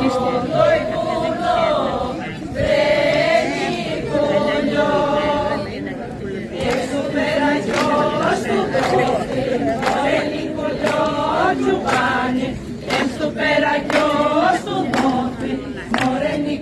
Και σποντρόι κουντρόι, πρέινικολιό. Εξοπέρα του πόντι, νόμιμη